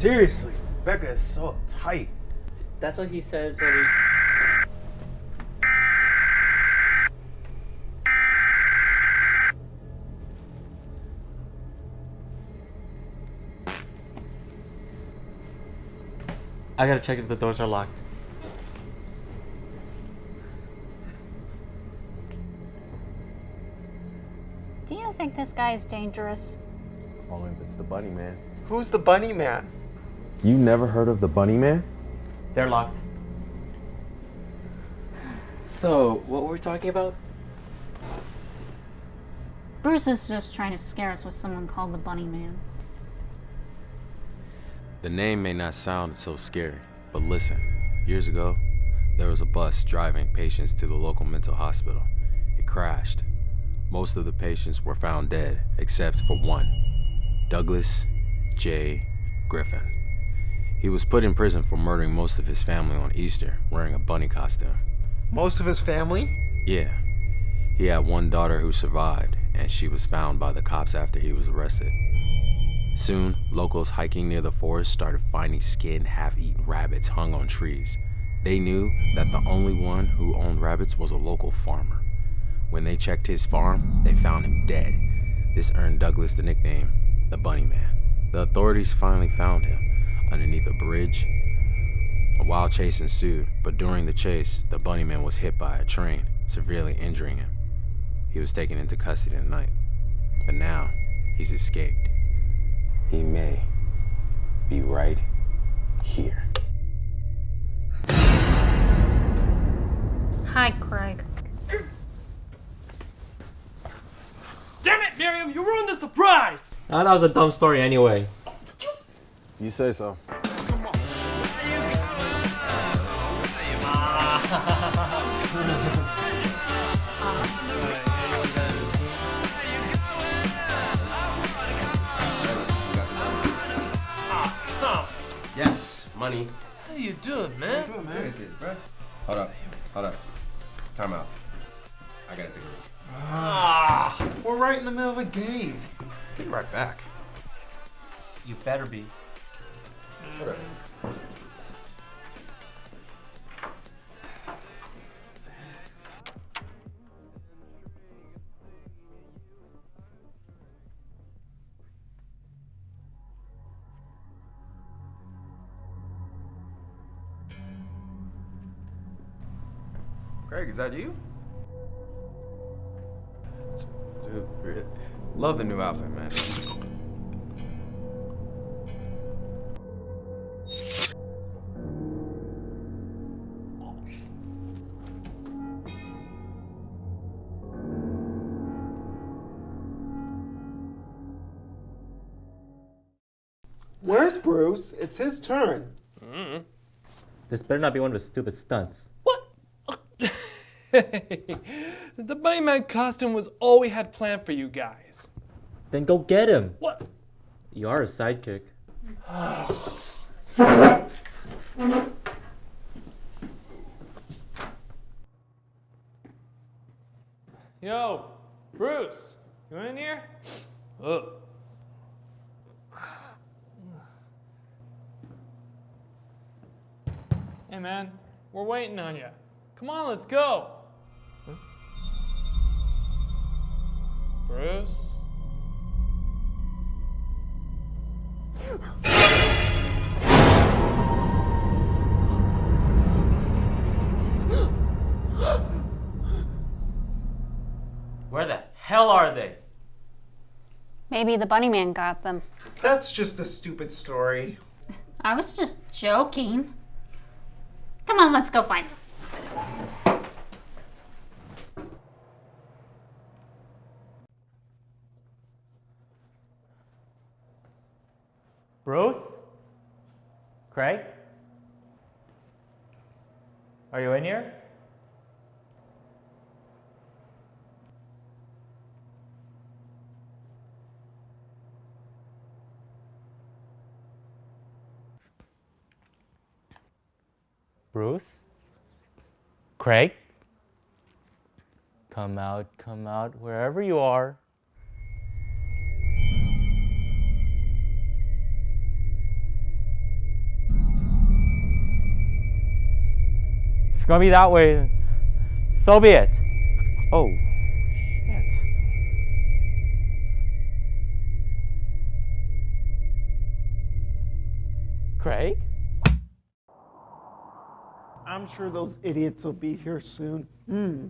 Seriously, Becca is so tight. That's what he says when he. I gotta check if the doors are locked. Do you think this guy is dangerous? Only if it's the bunny man. Who's the bunny man? You never heard of the bunny man? They're locked. So, what were we talking about? Bruce is just trying to scare us with someone called the Bunny Man. The name may not sound so scary, but listen. Years ago, there was a bus driving patients to the local mental hospital. It crashed. Most of the patients were found dead, except for one Douglas J. Griffin. He was put in prison for murdering most of his family on Easter, wearing a bunny costume. Most of his family? Yeah. He had one daughter who survived, and she was found by the cops after he was arrested. Soon, locals hiking near the forest started finding skinned, half-eaten rabbits hung on trees. They knew that the only one who owned rabbits was a local farmer. When they checked his farm, they found him dead. This earned Douglas the nickname, the Bunny Man. The authorities finally found him underneath a bridge. A wild chase ensued, but during the chase, the Bunny Man was hit by a train, severely injuring him. He was taken into custody at night, but now he's escaped. He may be right here. Hi, Craig. Damn it, Miriam! You ruined the surprise! Ah, that was a dumb story anyway. You say so. Yes, money. How do you do it, man? Good, man. It is, bro. Hold up. Hold up. Time out. I gotta take a look. Ah, We're right in the middle of a game. Be right back. You better be. Up. Craig, is that you? Love the new outfit, man. Where's Bruce? It's his turn. Mm-hmm. This better not be one of his stupid stunts. what? the Bunny Man costume was all we had planned for you guys. Then go get him. What? You are a sidekick. Yo, Bruce, you in here? Ugh. Hey man, we're waiting on you. Come on, let's go. Huh? Bruce? Where the hell are they? Maybe the Bunny Man got them. That's just a stupid story. I was just joking. Come on, let's go find them. Bruce? Craig? Are you in here? Bruce, Craig, come out, come out, wherever you are. If it's gonna be that way, so be it. Oh. Craig? I'm sure those idiots will be here soon. Hmm.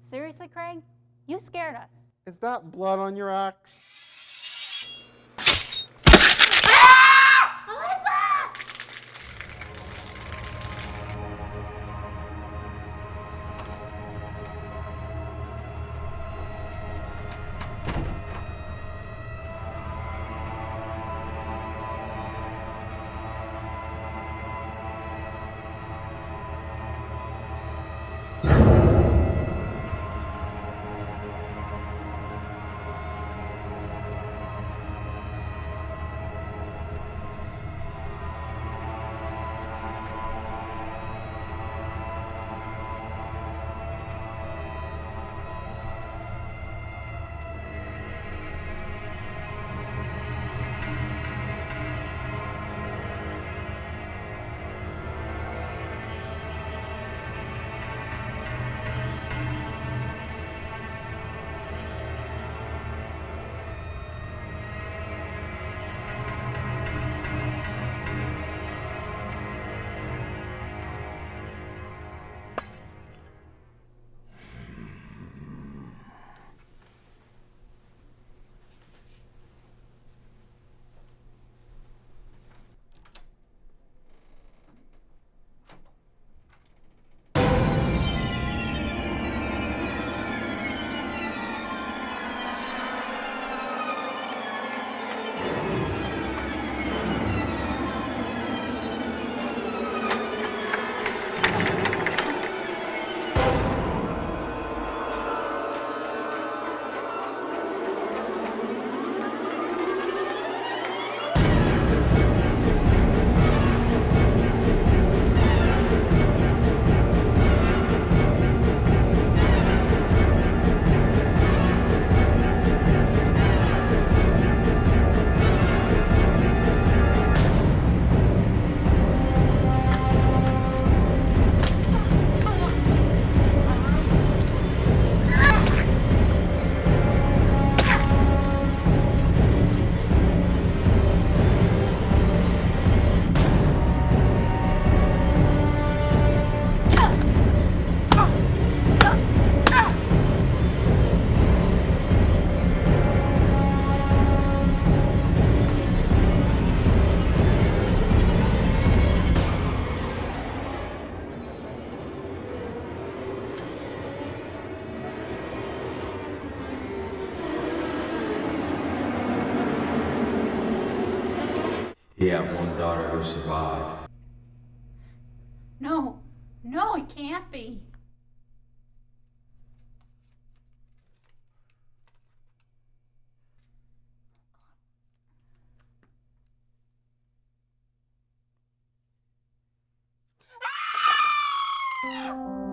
Seriously, Craig? You scared us. Is that blood on your axe? He had one daughter who survived. No, no, it can't be. Ah!